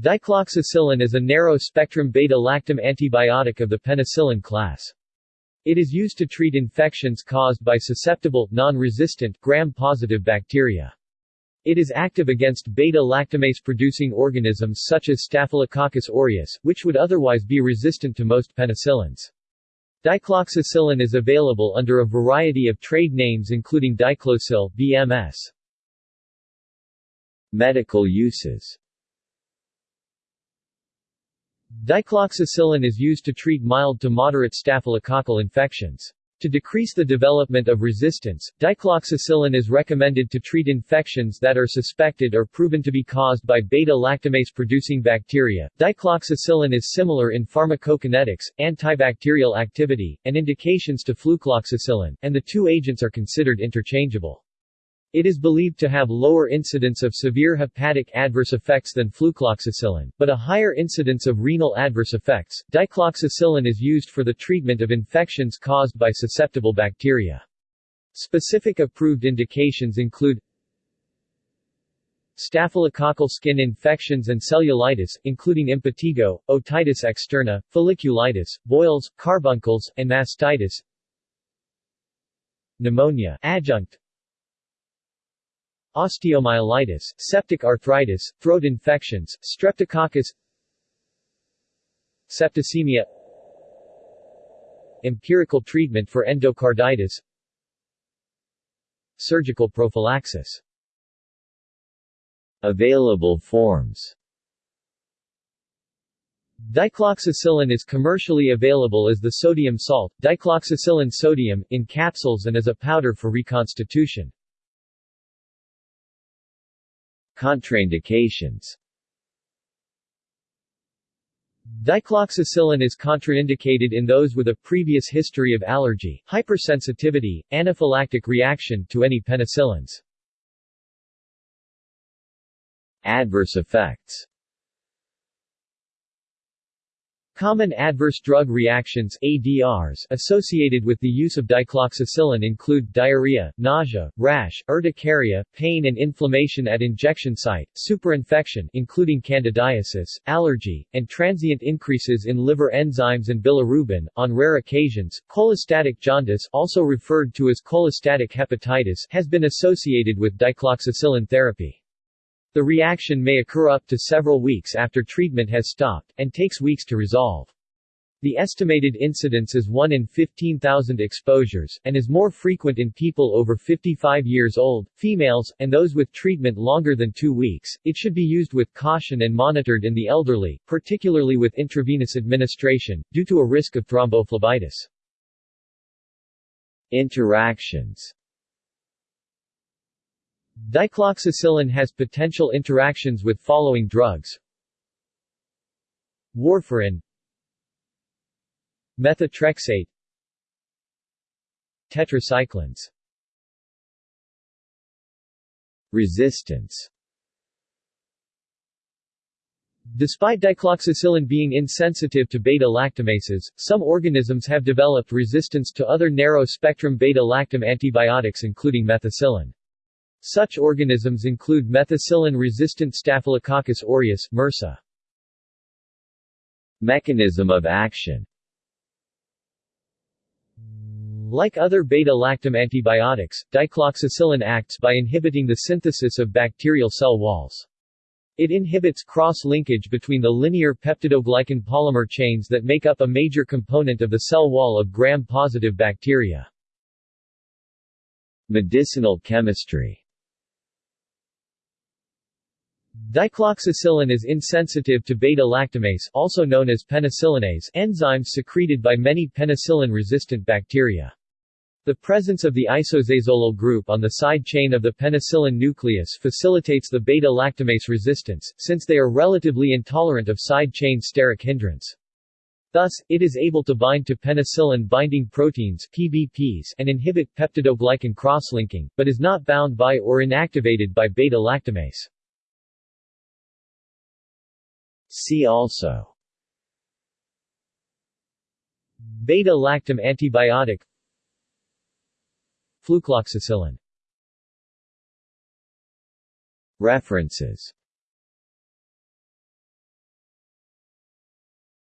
Dicloxacillin is a narrow-spectrum beta-lactam antibiotic of the penicillin class. It is used to treat infections caused by susceptible, non-resistant, gram-positive bacteria. It is active against beta-lactamase-producing organisms such as Staphylococcus aureus, which would otherwise be resistant to most penicillins. Dicloxacillin is available under a variety of trade names including Diclocil, BMS. Medical uses Dicloxacillin is used to treat mild to moderate staphylococcal infections. To decrease the development of resistance, dicloxacillin is recommended to treat infections that are suspected or proven to be caused by beta-lactamase-producing bacteria. Dicloxacillin is similar in pharmacokinetics, antibacterial activity, and indications to flucloxacillin, and the two agents are considered interchangeable. It is believed to have lower incidence of severe hepatic adverse effects than flucloxacillin, but a higher incidence of renal adverse effects. Dicloxacillin is used for the treatment of infections caused by susceptible bacteria. Specific approved indications include staphylococcal skin infections and cellulitis, including impetigo, otitis externa, folliculitis, boils, carbuncles, and mastitis, pneumonia adjunct, osteomyelitis, septic arthritis, throat infections, streptococcus septicemia empirical treatment for endocarditis surgical prophylaxis Available forms Dicloxacillin is commercially available as the sodium salt, dicloxacillin sodium, in capsules and as a powder for reconstitution. Contraindications Dicloxacillin is contraindicated in those with a previous history of allergy, hypersensitivity, anaphylactic reaction to any penicillins. Adverse effects Common adverse drug reactions ADRs associated with the use of dicloxacillin include diarrhea, nausea, rash, urticaria, pain and inflammation at injection site, superinfection including candidiasis, allergy, and transient increases in liver enzymes and bilirubin. On rare occasions, cholestatic jaundice, also referred to as cholestatic hepatitis, has been associated with dicloxacillin therapy. The reaction may occur up to several weeks after treatment has stopped, and takes weeks to resolve. The estimated incidence is 1 in 15,000 exposures, and is more frequent in people over 55 years old, females, and those with treatment longer than two weeks. It should be used with caution and monitored in the elderly, particularly with intravenous administration, due to a risk of thrombophlebitis. Interactions Dicloxacillin has potential interactions with following drugs. Warfarin. Methotrexate. Tetracyclines. Resistance. Despite dicloxacillin being insensitive to beta-lactamases, some organisms have developed resistance to other narrow-spectrum beta-lactam antibiotics including methicillin. Such organisms include methicillin-resistant Staphylococcus aureus MRSA. Mechanism of action Like other beta-lactam antibiotics, dicloxacillin acts by inhibiting the synthesis of bacterial cell walls. It inhibits cross-linkage between the linear peptidoglycan polymer chains that make up a major component of the cell wall of gram-positive bacteria. Medicinal chemistry Dicloxacillin is insensitive to beta-lactamase also known as penicillinase enzymes secreted by many penicillin-resistant bacteria. The presence of the isoxazolyl group on the side chain of the penicillin nucleus facilitates the beta-lactamase resistance, since they are relatively intolerant of side chain steric hindrance. Thus, it is able to bind to penicillin-binding proteins PBPs and inhibit peptidoglycan cross-linking, but is not bound by or inactivated by beta-lactamase. See also. Beta-lactam antibiotic. Flucloxacillin. References